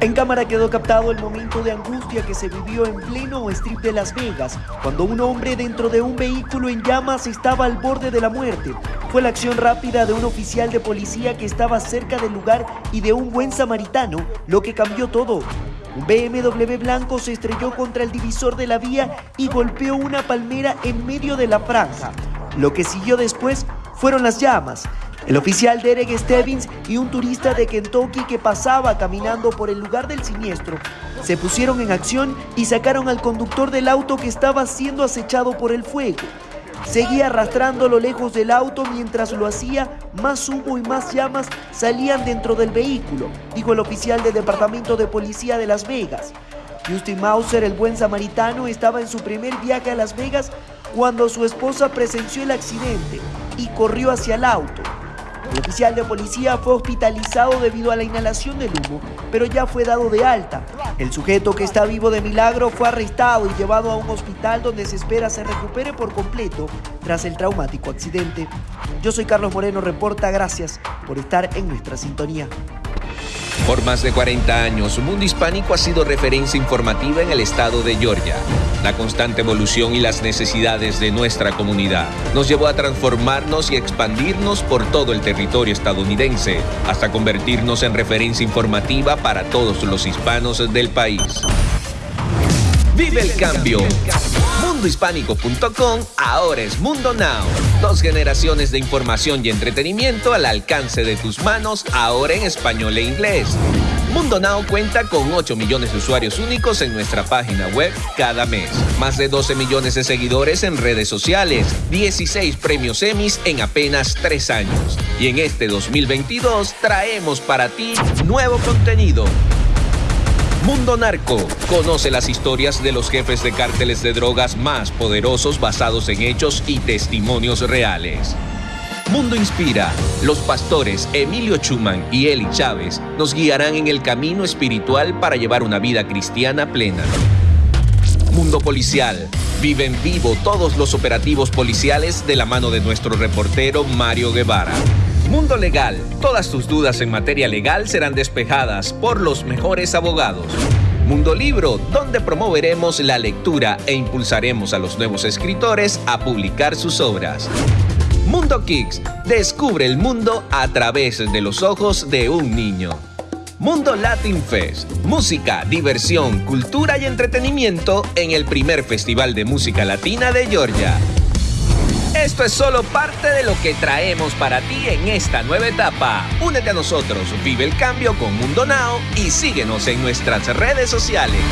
En cámara quedó captado el momento de angustia que se vivió en pleno strip de Las Vegas, cuando un hombre dentro de un vehículo en llamas estaba al borde de la muerte. Fue la acción rápida de un oficial de policía que estaba cerca del lugar y de un buen samaritano, lo que cambió todo. Un BMW blanco se estrelló contra el divisor de la vía y golpeó una palmera en medio de la franja. Lo que siguió después fueron las llamas, el oficial Derek Stebbins y un turista de Kentucky que pasaba caminando por el lugar del siniestro se pusieron en acción y sacaron al conductor del auto que estaba siendo acechado por el fuego. Seguía arrastrándolo lejos del auto mientras lo hacía, más humo y más llamas salían dentro del vehículo, dijo el oficial del Departamento de Policía de Las Vegas. Justin Mauser, el buen samaritano, estaba en su primer viaje a Las Vegas cuando su esposa presenció el accidente y corrió hacia el auto. El oficial de policía fue hospitalizado debido a la inhalación del humo, pero ya fue dado de alta. El sujeto que está vivo de milagro fue arrestado y llevado a un hospital donde se espera se recupere por completo tras el traumático accidente. Yo soy Carlos Moreno, reporta, gracias por estar en nuestra sintonía. Por más de 40 años, Mundo Hispánico ha sido referencia informativa en el estado de Georgia. La constante evolución y las necesidades de nuestra comunidad nos llevó a transformarnos y expandirnos por todo el territorio estadounidense, hasta convertirnos en referencia informativa para todos los hispanos del país. Vive el cambio. Mundohispánico.com ahora es Mundo Now. Dos generaciones de información y entretenimiento al alcance de tus manos, ahora en español e inglés. Mundo Now cuenta con 8 millones de usuarios únicos en nuestra página web cada mes. Más de 12 millones de seguidores en redes sociales. 16 premios Emmys en apenas 3 años. Y en este 2022 traemos para ti nuevo contenido Mundo Narco. Conoce las historias de los jefes de cárteles de drogas más poderosos basados en hechos y testimonios reales. Mundo Inspira. Los pastores Emilio Chuman y Eli Chávez nos guiarán en el camino espiritual para llevar una vida cristiana plena. Mundo Policial. Viven vivo todos los operativos policiales de la mano de nuestro reportero Mario Guevara. Mundo Legal. Todas tus dudas en materia legal serán despejadas por los mejores abogados. Mundo Libro, donde promoveremos la lectura e impulsaremos a los nuevos escritores a publicar sus obras. Mundo Kicks, descubre el mundo a través de los ojos de un niño. Mundo Latin Fest, música, diversión, cultura y entretenimiento en el primer Festival de Música Latina de Georgia. Esto es solo parte de lo que traemos para ti en esta nueva etapa. Únete a nosotros, vive el cambio con Mundo Now y síguenos en nuestras redes sociales.